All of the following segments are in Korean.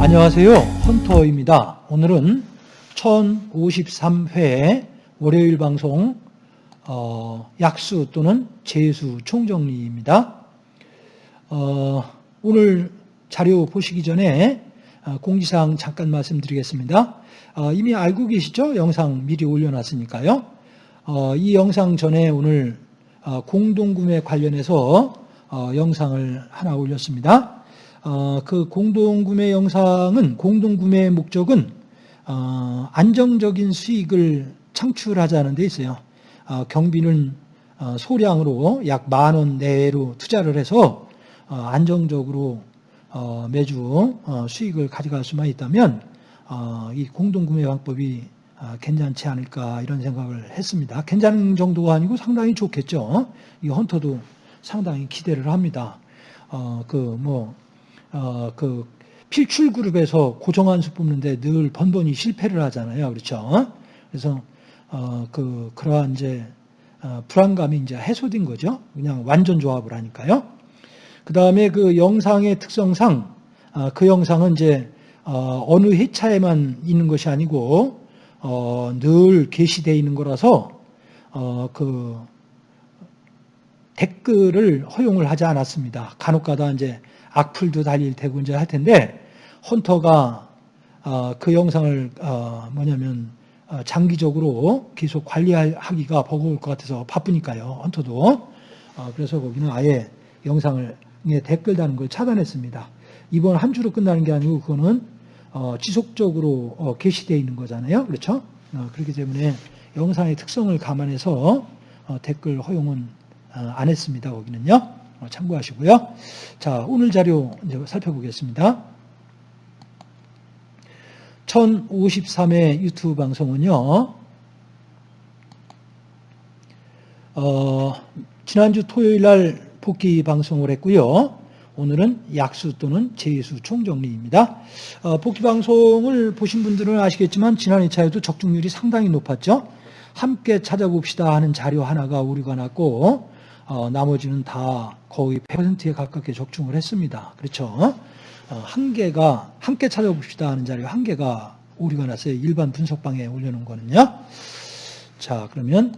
안녕하세요. 헌터입니다. 오늘은 1053회 월요일 방송 어, 약수 또는 재수 총정리입니다. 어, 오늘 자료 보시기 전에 어, 공지사항 잠깐 말씀드리겠습니다. 어, 이미 알고 계시죠? 영상 미리 올려놨으니까요. 어, 이 영상 전에 오늘 어, 공동구매 관련해서 어, 영상을 하나 올렸습니다. 어, 그 공동구매 영상은 공동구매의 목적은 어, 안정적인 수익을 창출하자는 데 있어요. 어, 경비는 어, 소량으로 약 만 원 내외로 투자를 해서 어, 안정적으로 어, 매주 어, 수익을 가져갈 수만 있다면 어, 이 공동구매 방법이 아, 괜찮지 않을까 이런 생각을 했습니다. 괜찮은 정도가 아니고 상당히 좋겠죠. 이 헌터도 상당히 기대를 합니다. 어, 그, 뭐, 어, 그, 필출 그룹에서 고정한 수 뽑는데 늘 번번이 실패를 하잖아요. 그렇죠. 그래서, 어, 그, 그러한 이제, 어, 불안감이 이제 해소된 거죠. 그냥 완전 조합을 하니까요. 그 다음에 그 영상의 특성상, 어, 그 영상은 이제, 어, 어느 회차에만 있는 것이 아니고, 어, 늘 게시되어 있는 거라서 어, 그 댓글을 허용을 하지 않았습니다. 간혹가다 이제 악플도 달릴 테고 이제 할 텐데 헌터가 어, 그 영상을 어, 뭐냐면 어, 장기적으로 계속 관리하기가 버거울 것 같아서 바쁘니까요. 헌터도 어, 그래서 거기는 아예 영상을 댓글 다는 걸 차단했습니다. 이번 한 주로 끝나는 게 아니고 그거는 어, 지속적으로 어, 게시되어 있는 거잖아요. 그렇죠? 어, 그렇기 때문에 영상의 특성을 감안해서 어, 댓글 허용은 어, 안 했습니다. 거기는요. 어, 참고하시고요. 자, 오늘 자료 이제 살펴보겠습니다. 1053회 유튜브 방송은요. 어, 지난주 토요일 날 복귀 방송을 했고요. 오늘은 약수 또는 재수 총정리입니다. 어, 복귀 방송을 보신 분들은 아시겠지만 지난 2차에도 적중률이 상당히 높았죠. 함께 찾아봅시다 하는 자료 하나가 오류가 났고 어, 나머지는 다 거의 100%에 가깝게 적중을 했습니다. 그렇죠? 어, 한 개가 함께 찾아봅시다 하는 자료 한 개가 오류가 났어요. 일반 분석방에 올려놓은 거는요. 자 그러면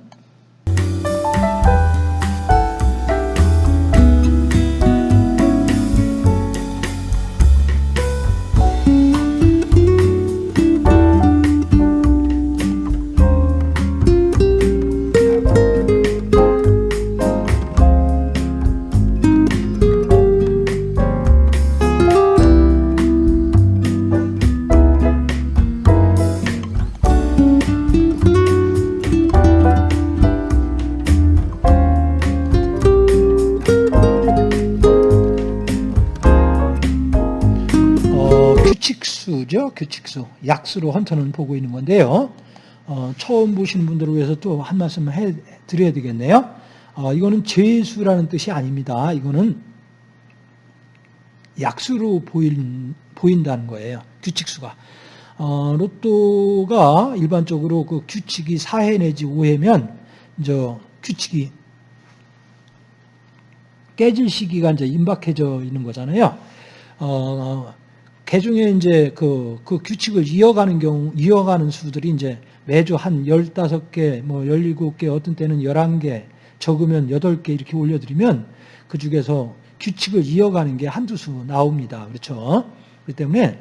규칙수죠. 규칙수. 약수로 헌터는 보고 있는 건데요. 어, 처음 보시는 분들을 위해서 또 한 말씀 해 드려야 되겠네요. 어, 이거는 죄수라는 뜻이 아닙니다. 이거는 약수로 보인, 보인다는 거예요. 규칙수가. 어, 로또가 일반적으로 그 규칙이 4회 내지 5회면 이제 규칙이 깨질 시기가 이제 임박해져 있는 거잖아요. 어, 개중에 이제 그, 그 규칙을 이어가는 경우, 이어가는 수들이 이제 매주 한 15개, 뭐 17개, 어떤 때는 11개, 적으면 8개 이렇게 올려드리면 그 중에서 규칙을 이어가는 게 한두 수 나옵니다. 그렇죠? 그렇기 때문에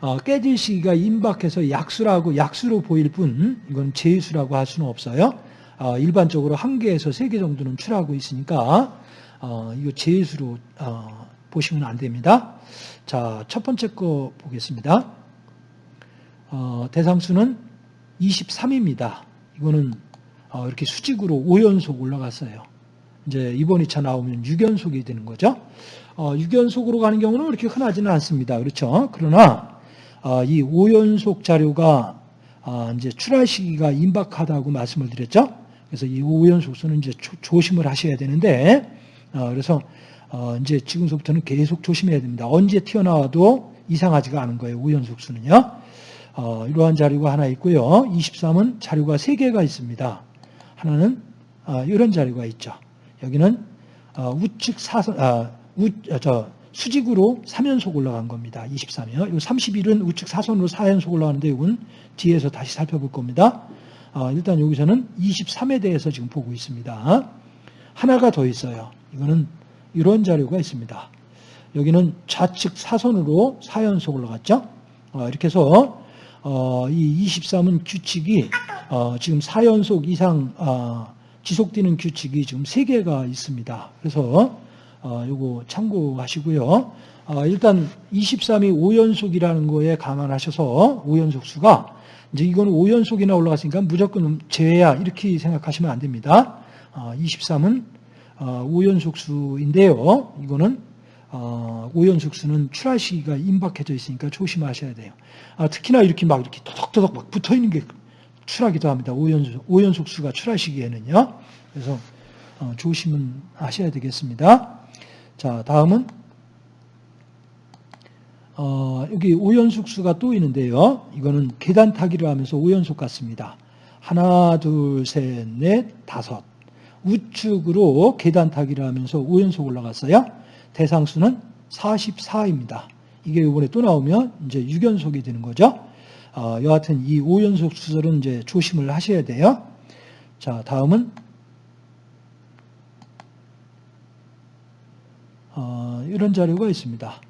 어, 깨질 시기가 임박해서 약수라고, 약수로 보일 뿐, 이건 제수라고 할 수는 없어요. 어, 일반적으로 한 개에서 세 개 정도는 출하고 있으니까, 어, 이거 제수로, 어, 보시면 안 됩니다. 자, 첫 번째 거 보겠습니다. 어, 대상수는 23입니다. 이거는 어, 이렇게 수직으로 5연속 올라갔어요. 이제 이번 2차 나오면 6연속이 되는 거죠. 어, 6연속으로 가는 경우는 그렇게 흔하지는 않습니다. 그렇죠? 그러나 어, 이 5연속 자료가 어, 이제 출할 시기가 임박하다고 말씀을 드렸죠. 그래서 이 5연속수는 이제 조, 심을 하셔야 되는데 어, 그래서 어, 이제 지금서부터는 계속 조심해야 됩니다. 언제 튀어나와도 이상하지가 않은 거예요. 5연속수는요. 어, 이러한 자료가 하나 있고요. 23은 자료가 3개가 있습니다. 하나는 어, 이런 자료가 있죠. 여기는 어, 우측 사선, 아, 우, 어, 저 수직으로 3연속 올라간 겁니다. 23이요. 이 31은 우측 사선으로 4연속 올라가는데 이건 뒤에서 다시 살펴볼 겁니다. 어, 일단 여기서는 23에 대해서 지금 보고 있습니다. 하나가 더 있어요. 이거는 이런 자료가 있습니다. 여기는 좌측 사선으로 4연속 올라갔죠. 어, 이렇게 해서 어, 이 23은 규칙이 어, 지금 4연속 이상 어, 지속되는 규칙이 지금 3개가 있습니다. 그래서 어, 요거 참고하시고요. 어, 일단 23이 5연속이라는 거에 감안하셔서 5연속 수가 이제 이거는 5연속이나 올라갔으니까 무조건 제외야 이렇게 생각하시면 안 됩니다. 어, 23은 어, 5연속 수인데요. 이거는 어, 5연속 수는 출하 시기가 임박해져 있으니까 조심하셔야 돼요. 아, 특히나 이렇게 막 이렇게 토덕토덕 막 붙어 있는 게 출하기도 합니다. 5연속, 5연속 수가 출하 시기에는요. 그래서 어, 조심은 하셔야 되겠습니다. 자, 다음은 어, 여기 5연속 수가 또 있는데요. 이거는 계단 타기를 하면서 5연속 같습니다. 하나, 둘, 셋, 넷, 다섯. 우측으로 계단 타기를 하면서 5연속 올라갔어요. 대상수는 44입니다. 이게 이번에 또 나오면 이제 6연속이 되는 거죠. 어, 여하튼 이 5연속 수설은 이제 조심을 하셔야 돼요. 자, 다음은 어, 이런 자료가 있습니다.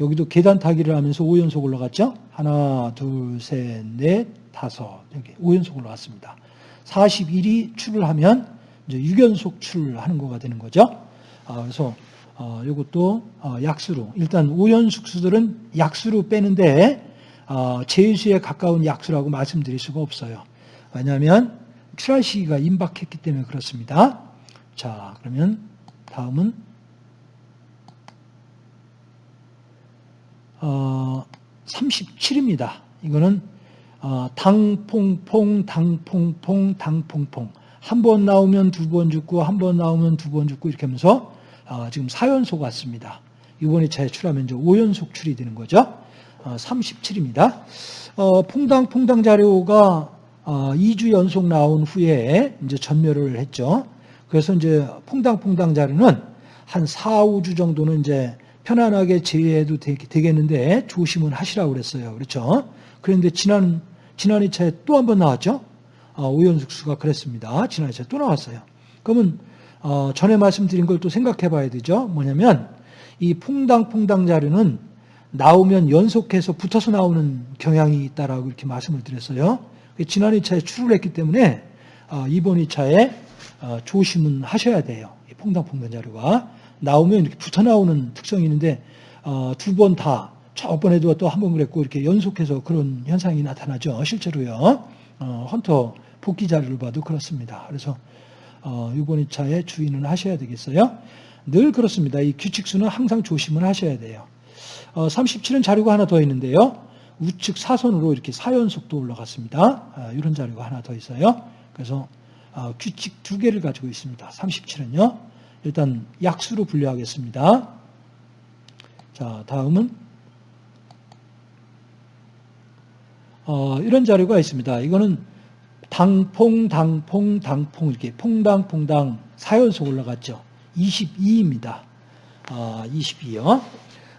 여기도 계단 타기를 하면서 5연속 올라갔죠? 하나, 둘, 셋, 넷, 다섯. 이렇게 5연속 올라갔습니다. 41이 출을 하면 이제 6연속 출을 하는 거가 되는 거죠. 아, 그래서 어, 이것도 어, 약수로 일단 5연속 수들은 약수로 빼는데 어, 제수에 가까운 약수라고 말씀드릴 수가 없어요. 왜냐하면 출하 시기가 임박했기 때문에 그렇습니다. 자, 그러면 다음은 어, 37입니다. 이거는 어, 당퐁퐁, 당퐁퐁, 당퐁퐁. 한 번 나오면 두 번 죽고, 한 번 나오면 두 번 죽고, 이렇게 하면서 어, 지금 4연속 왔습니다. 이번에 제출하면 이제 5연속 출이 되는 거죠. 어, 37입니다. 어, 퐁당퐁당 자료가 어, 2주 연속 나온 후에 이제 전멸을 했죠. 그래서 이제 퐁당퐁당 자료는 한 4, 5주 정도는 이제 편안하게 제외해도 되겠는데 조심은 하시라고 그랬어요. 그렇죠? 그런데 지난, 지난 2차에 또 한 번 나왔죠? 어, 오연숙수가 그랬습니다. 지난 2차에 또 나왔어요. 그러면, 어, 전에 말씀드린 걸 또 생각해 봐야 되죠? 뭐냐면, 이 퐁당퐁당 자료는 나오면 연속해서 붙어서 나오는 경향이 있다라고 이렇게 말씀을 드렸어요. 지난 2차에 출을 했기 때문에, 어, 이번 2차에 어, 조심은 하셔야 돼요. 이 퐁당퐁당 자료가. 나오면 이렇게 붙어 나오는 특성이 있는데 어, 두번 다 저번에도 또 한 번 그랬고 이렇게 연속해서 그런 현상이 나타나죠. 실제로요. 어, 헌터 복귀 자료를 봐도 그렇습니다. 그래서 어, 2차에 주의는 하셔야 되겠어요. 늘 그렇습니다. 이 규칙수는 항상 조심을 하셔야 돼요. 어, 37은 자료가 하나 더 있는데요. 우측 사선으로 이렇게 4연속도 올라갔습니다. 아, 이런 자료가 하나 더 있어요. 그래서 어, 규칙 두 개를 가지고 있습니다. 37은요. 일단 약수로 분류하겠습니다. 자, 다음은 어, 이런 자료가 있습니다. 이거는 당퐁, 당퐁, 당퐁 이렇게 퐁당, 퐁당 4연속 올라갔죠. 22입니다. 어, 22요.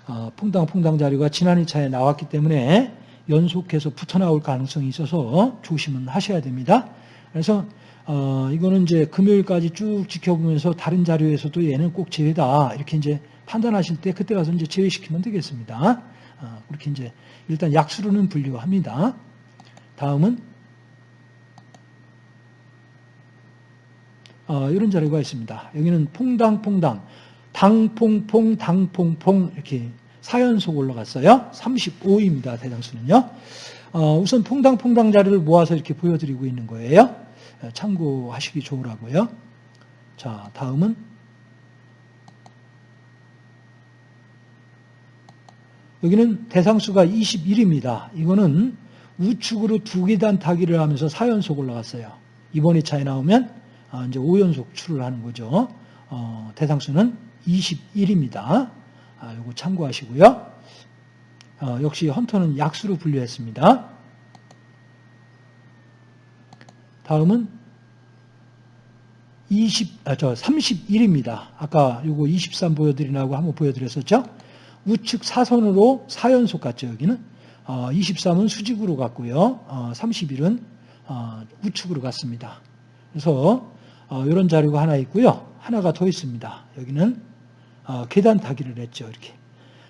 어, 퐁당, 퐁당 자료가 지난 2차에 나왔기 때문에 연속해서 붙어 나올 가능성이 있어서 조심은 하셔야 됩니다. 그래서 어, 이거는 이제 금요일까지 쭉 지켜보면서 다른 자료에서도 얘는 꼭 제외다. 이렇게 이제 판단하실 때 그때 가서 이제 제외시키면 되겠습니다. 어, 그렇게 이제 일단 약수로는 분류합니다. 다음은 어, 이런 자료가 있습니다. 여기는 퐁당퐁당, 당퐁퐁, 당퐁퐁 이렇게 4연속 올라갔어요. 35입니다. 대장수는요. 어, 우선 퐁당퐁당 자료를 모아서 이렇게 보여드리고 있는 거예요. 참고하시기 좋으라고요. 자, 다음은 여기는 대상수가 21입니다. 이거는 우측으로 두 계단 타기를 하면서 4연속 올라갔어요. 이번 2차에 나오면 아, 이제 5연속 출을 하는 거죠. 어, 대상수는 21입니다. 아, 이거 참고하시고요. 어, 역시 헌터는 약수로 분류했습니다. 다음은 20, 아, 저 31입니다. 아까 요거 23 보여드리라고 한번 보여드렸었죠? 우측 사선으로 4연속 같죠, 여기는? 어, 23은 수직으로 갔고요. 어, 31은 어, 우측으로 갔습니다. 그래서 어, 이런 자료가 하나 있고요. 하나가 더 있습니다. 여기는 어, 계단 타기를 했죠, 이렇게.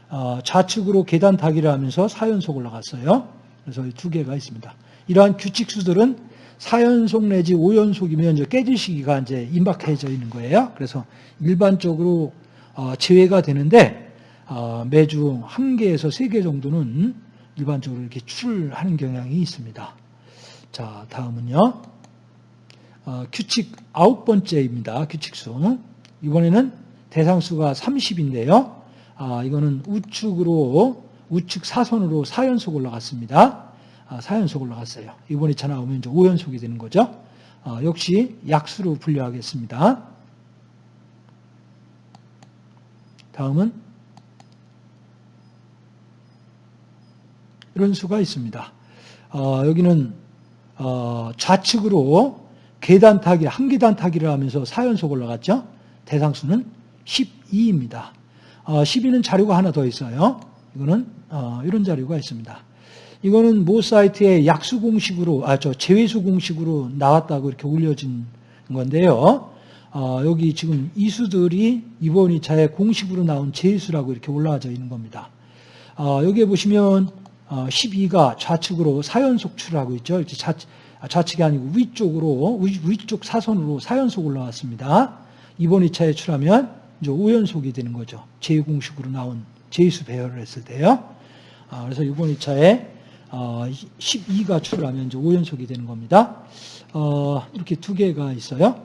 어, 좌측으로 계단 타기를 하면서 4연속 올라갔어요. 그래서 두 개가 있습니다. 이러한 규칙수들은 4연속 내지 5연속이면 이제 깨질 시기가 이제 임박해져 있는 거예요. 그래서 일반적으로 어, 제외가 되는데 어, 매주 한 개에서 세 개 정도는 일반적으로 이렇게 출하는 경향이 있습니다. 자, 다음은요. 어, 규칙 아홉 번째입니다. 규칙수. 이번에는 대상수가 30인데요. 아, 이거는 우측으로 우측 사선으로 4연속 올라갔습니다. 아, 4연속 올라갔어요. 이번 2차 나오면 이제 5연속이 되는 거죠. 아, 역시 약수로 분류하겠습니다. 다음은 이런 수가 있습니다. 어, 여기는 어, 좌측으로 계단 타기, 한 계단 타기를 하면서 4연속 올라갔죠. 대상수는 12입니다. 어, 12는 자료가 하나 더 있어요. 이거는 어, 이런 자료가 있습니다. 이거는 모 사이트에 약수 공식으로, 아, 저 제외수 공식으로 나왔다고 이렇게 올려진 건데요. 어, 여기 지금 이 수들이 이번 2차에 공식으로 나온 제수라고 이렇게 올라와져 있는 겁니다. 어, 여기에 보시면 어, 12가 좌측으로 4연속 출하고 있죠. 이렇게 좌, 좌측이 아니고 위쪽으로, 위, 쪽 사선으로 4연속 올라왔습니다. 이번 2차에 출하면 이제 5연속이 되는 거죠. 제2공식으로 나온 제수 배열을 했을 때요. 아, 그래서 이번 2차에 12가 어, 출하면 이제 5연속이 되는 겁니다. 어, 이렇게 두 개가 있어요.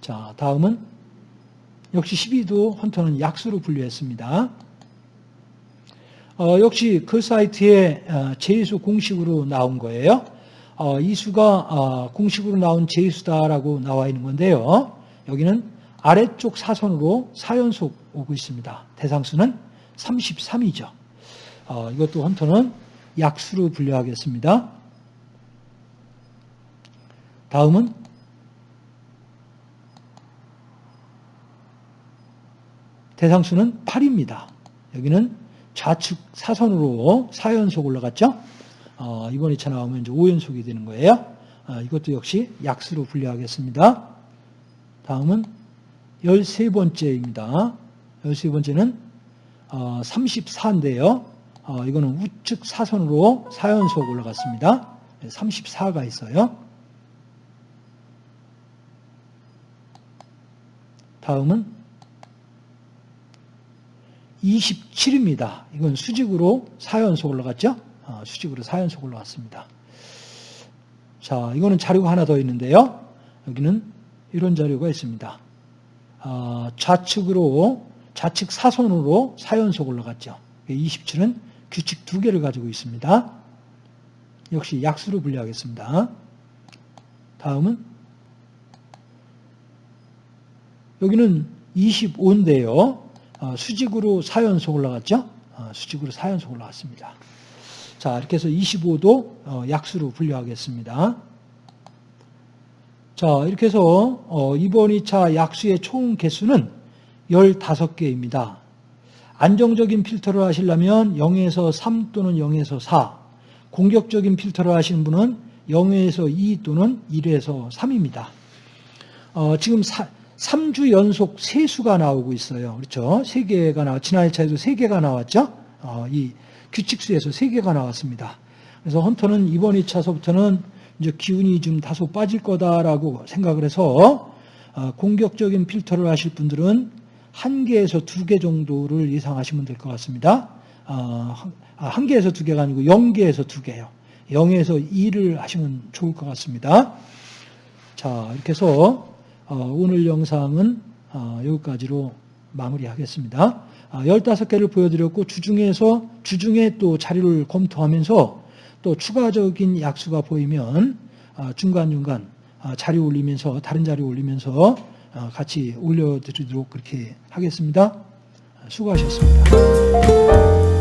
자, 다음은 역시 12도 헌터는 약수로 분류했습니다. 어, 역시 그 사이트에 제수 공식으로 나온 거예요. 이 수가 공식으로 나온 제수다라고 나와 있는 건데요. 여기는 아래쪽 사선으로 4연속 오고 있습니다. 대상수는 33이죠. 이것도 헌터는 약수로 분류하겠습니다. 다음은 대상수는 8입니다. 여기는 좌측 사선으로 4연속 올라갔죠? 어, 이번 2차 나오면 이제 5연속이 되는 거예요. 어, 이것도 역시 약수로 분류하겠습니다. 다음은 13번째입니다. 13번째는 어, 34인데요. 어, 이거는 우측 사선으로 4연속 올라갔습니다. 34가 있어요. 다음은 27입니다. 이건 수직으로 4연속 올라갔죠? 어, 수직으로 4연속 올라갔습니다. 자, 이거는 자료가 하나 더 있는데요. 여기는 이런 자료가 있습니다. 어, 좌측으로, 좌측 사선으로 4연속 올라갔죠. 27은 규칙 두 개를 가지고 있습니다. 역시 약수로 분류하겠습니다. 다음은 여기는 25인데요. 어, 수직으로 4연속 올라갔죠? 어, 수직으로 4연속 올라갔습니다. 자, 이렇게 해서 25도 어, 약수로 분류하겠습니다. 자, 이렇게 해서 이번 2차 약수의 총 개수는 15개입니다. 안정적인 필터를 하시려면 0에서 3 또는 0에서 4, 공격적인 필터를 하시는 분은 0에서 2 또는 1에서 3입니다. 어, 지금 사, 3주 연속 세수가 나오고 있어요. 그렇죠? 3개가 나왔, 지난 1차에도 3개가 나왔죠? 어, 이 규칙수에서 3개가 나왔습니다. 그래서 헌터는 이번 2차서부터는 이제 기운이 좀 다소 빠질 거다라고 생각을 해서 어, 공격적인 필터를 하실 분들은 한 개에서 두 개 정도를 예상하시면 될 것 같습니다. 어, 한 개에서 두 개가 아니고 0개에서 두 개요. 0에서 2를 하시면 좋을 것 같습니다. 자, 이렇게 해서 어, 오늘 영상은 어, 여기까지로 마무리하겠습니다. 15개를 보여드렸고 주중에서 주중에 또 자료를 검토하면서 또 추가적인 약수가 보이면 중간중간 자료 올리면서 다른 자료 올리면서 어, 같이 올려드리도록 그렇게 하겠습니다. 수고하셨습니다.